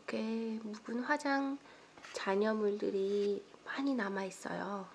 이렇게 묵은 화장 잔여물들이 많이 남아 있어요.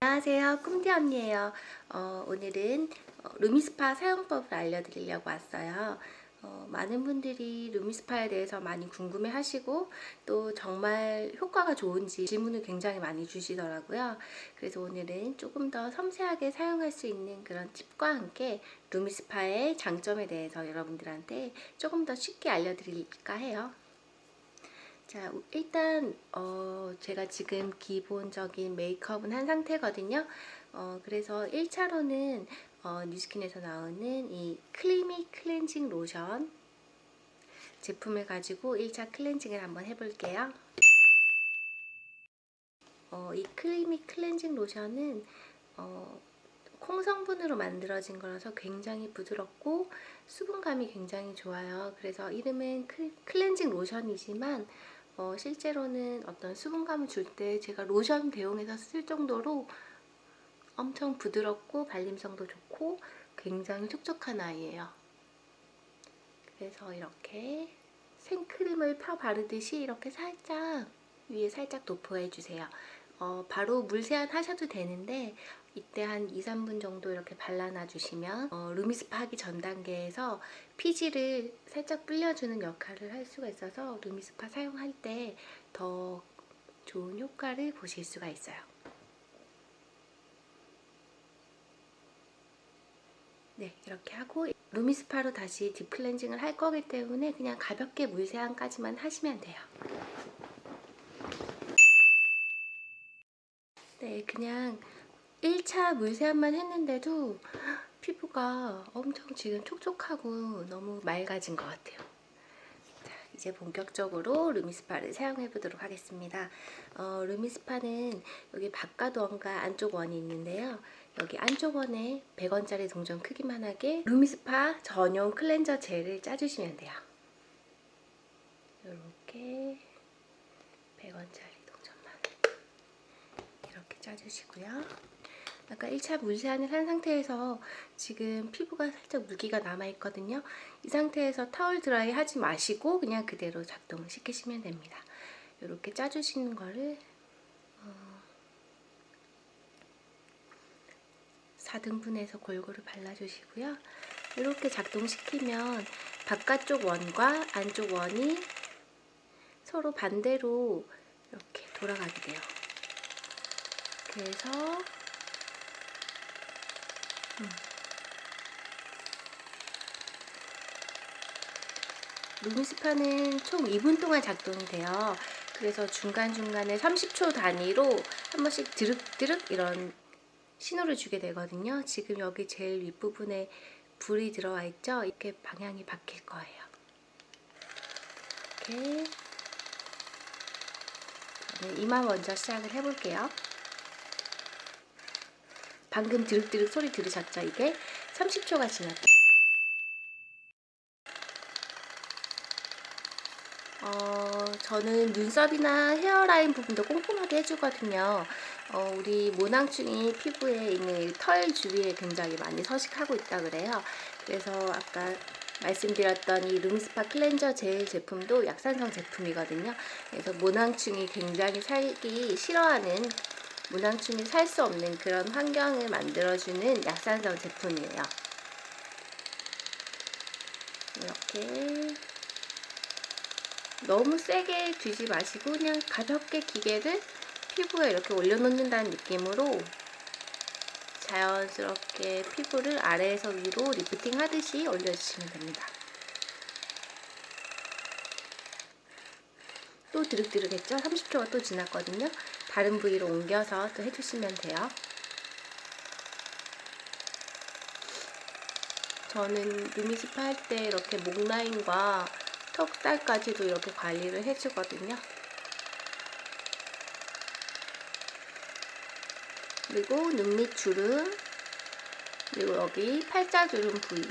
안녕하세요. 꿈디 언니예요. 어, 오늘은 어, 루미스파 사용법을 알려드리려고 왔어요. 어, 많은 분들이 루미스파에 대해서 많이 궁금해 하시고 또 정말 효과가 좋은지 질문을 굉장히 많이 주시더라고요. 그래서 오늘은 조금 더 섬세하게 사용할 수 있는 그런 팁과 함께 루미스파의 장점에 대해서 여러분들한테 조금 더 쉽게 알려드릴까 해요. 자 일단 어, 제가 지금 기본적인 메이크업은 한 상태거든요. 어, 그래서 1차로는 어, 뉴스킨에서 나오는 이 클리미 클렌징 로션 제품을 가지고 1차 클렌징을 한번 해볼게요. 어, 이 클리미 클렌징 로션은 어, 콩 성분으로 만들어진 거라서 굉장히 부드럽고 수분감이 굉장히 좋아요. 그래서 이름은 클렌징 로션이지만 어, 실제로는 어떤 수분감을 줄 때 제가 로션 대용해서 쓸 정도로 엄청 부드럽고 발림성도 좋고 굉장히 촉촉한 아이예요. 그래서 이렇게 생크림을 펴 바르듯이 이렇게 살짝 위에 살짝 도포해주세요. 어, 바로 물 세안 하셔도 되는데 이때 한 2, 3분 정도 이렇게 발라놔 주시면 어, 루미스파 하기 전 단계에서 피지를 살짝 불려주는 역할을 할 수가 있어서 루미스파 사용할 때 더 좋은 효과를 보실 수가 있어요. 네 이렇게 하고 루미스파로 다시 딥클렌징을 할 거기 때문에 그냥 가볍게 물세안까지만 하시면 돼요. 네 그냥 1차 물세안만 했는데도 피부가 엄청 지금 촉촉하고 너무 맑아진 것 같아요. 자, 이제 본격적으로 루미스파를 사용해 보도록 하겠습니다. 어, 루미스파는 여기 바깥 원과 안쪽 원이 있는데요. 여기 안쪽 원에 100원짜리 동전 크기만 하게 루미스파 전용 클렌저 젤을 짜주시면 돼요. 이렇게 100원짜리 동전만 이렇게 짜주시고요. 아까 1차 물세안을 한 상태에서 지금 피부가 살짝 물기가 남아있거든요. 이 상태에서 타월 드라이 하지 마시고 그냥 그대로 작동시키시면 됩니다. 이렇게 짜주시는 거를 4등분해서 골고루 발라주시고요. 이렇게 작동시키면 바깥쪽 원과 안쪽 원이 서로 반대로 이렇게 돌아가게 돼요. 그래서 음. 루미스파는 총 2분 동안 작동이 돼요. 그래서 중간중간에 30초 단위로 한 번씩 드륵드륵 이런 신호를 주게 되거든요. 지금 여기 제일 윗부분에 불이 들어와 있죠? 이렇게 방향이 바뀔 거예요. 이렇게 저는 이만 먼저 시작을 해볼게요. 방금 드륵드륵 소리 들으셨죠? 이게 30초가 지났다. 어, 저는 눈썹이나 헤어라인 부분도 꼼꼼하게 해주거든요. 어, 우리 모낭충이 피부에 있는 털 주위에 굉장히 많이 서식하고 있다 그래요. 그래서 아까 말씀드렸던 이 루미스파 클렌저 젤 제품도 약산성 제품이거든요. 그래서 모낭충이 굉장히 살기 싫어하는 모낭충이 살 수 없는 그런 환경을 만들어주는 약산성 제품이에요. 이렇게 너무 세게 쥐지 마시고 그냥 가볍게 기계를 피부에 이렇게 올려놓는다는 느낌으로 자연스럽게 피부를 아래에서 위로 리프팅 하듯이 올려주시면 됩니다. 또 드륵드륵 했죠? 30초가 또 지났거든요. 다른 부위로 옮겨서 또 해주시면 돼요. 저는 루미스파 할때 이렇게 목 라인과 턱살까지도 이렇게 관리를 해주거든요. 그리고 눈밑 주름 그리고 여기 팔자주름 부위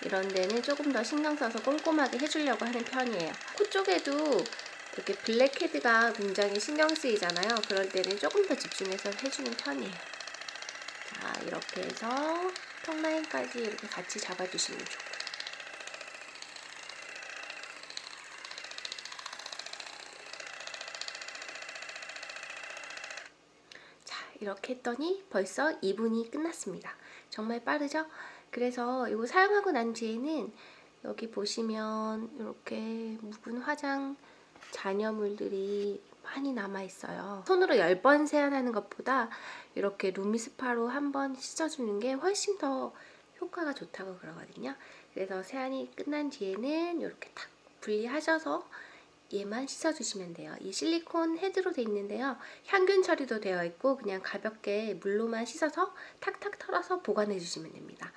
이런 데는 조금 더 신경 써서 꼼꼼하게 해주려고 하는 편이에요. 코 쪽에도 이렇게 블랙헤드가 굉장히 신경 쓰이잖아요. 그럴 때는 조금 더 집중해서 해주는 편이에요. 자 이렇게 해서 턱 라인까지 끝까지 이렇게 같이 잡아주시면 좋고 자 이렇게 했더니 벌써 2분이 끝났습니다 정말 빠르죠? 그래서 이거 사용하고 난 뒤에는 여기 보시면 이렇게 묵은 화장 잔여물들이 많이 남아 있어요 손으로 10번 세안하는 것보다 이렇게 루미스파로 한 번 씻어주는 게 훨씬 더 효과가 좋다고 그러거든요 그래서 세안이 끝난 뒤에는 이렇게 탁 분리하셔서 얘만 씻어주시면 돼요. 이 실리콘 헤드로 돼 있는데요. 향균 처리도 되어 있고 그냥 가볍게 물로만 씻어서 탁탁 털어서 보관해 주시면 됩니다.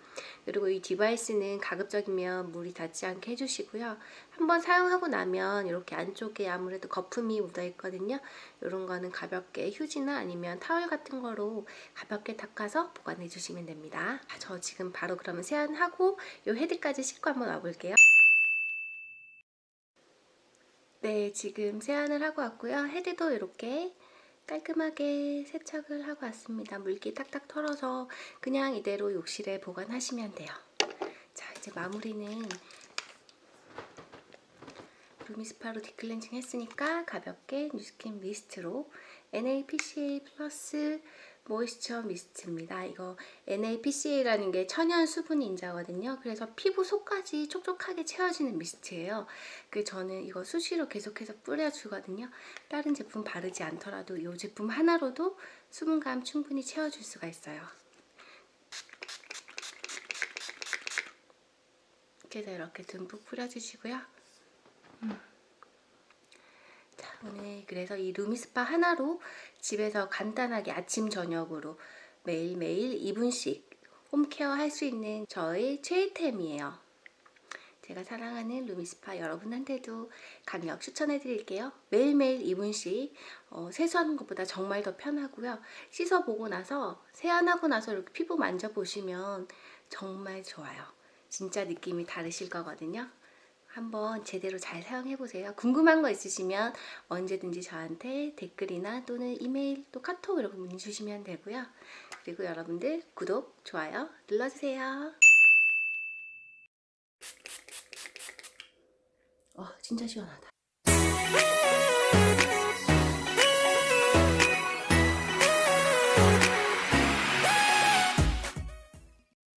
그리고 이 디바이스는 가급적이면 물이 닿지 않게 해주시고요. 한번 사용하고 나면 이렇게 안쪽에 아무래도 거품이 묻어 있거든요. 이런 거는 가볍게 휴지나 아니면 타월 같은 거로 가볍게 닦아서 보관해 주시면 됩니다. 아, 저 지금 바로 그러면 세안하고 이 헤드까지 씻고 한번 와볼게요. 네, 지금 세안을 하고 왔고요. 헤드도 이렇게 깔끔하게 세척을 하고 왔습니다. 물기 탁탁 털어서 그냥 이대로 욕실에 보관하시면 돼요. 자, 이제 마무리는 루미스파로 딥클렌징 했으니까 가볍게 뉴스킨 미스트로 NAPCA 플러스 모이스처 미스트입니다. 이거 NAPCA라는 게 천연 수분 인자거든요. 그래서 피부 속까지 촉촉하게 채워지는 미스트예요. 그 저는 이거 수시로 계속해서 뿌려주거든요. 다른 제품 바르지 않더라도 이 제품 하나로도 수분감 충분히 채워줄 수가 있어요. 그래서 이렇게 듬뿍 뿌려주시고요. 음. 자, 오늘 그래서 이 루미스파 하나로 집에서 간단하게 아침 저녁으로 매일매일 2분씩 홈케어 할 수 있는 저의 최애템이에요. 제가 사랑하는 루미스파 여러분한테도 강력 추천해 드릴게요. 매일매일 2분씩 어, 세수하는 것보다 정말 더 편하고요. 씻어보고 나서 세안하고 나서 이렇게 피부 만져보시면 정말 좋아요. 진짜 느낌이 다르실 거거든요. 한번 제대로 잘 사용해보세요. 궁금한 거 있으시면 언제든지 저한테 댓글이나 또는 이메일 또 카톡 이렇게 문의 주시면 되고요. 그리고 여러분들 구독, 좋아요 눌러주세요. 어, 진짜 시원하다.